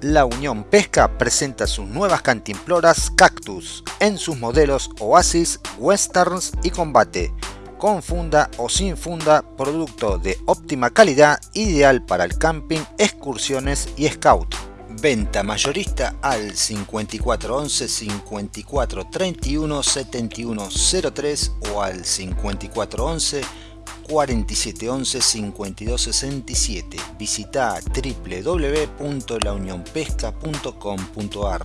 La Unión Pesca presenta sus nuevas cantimploras Cactus en sus modelos Oasis, Westerns y Combate, con funda o sin funda, producto de óptima calidad, ideal para el camping, excursiones y scout. Venta mayorista al 5411 5431 7103 o al 5411 4711 5267. Visita www.launionpesca.com.ar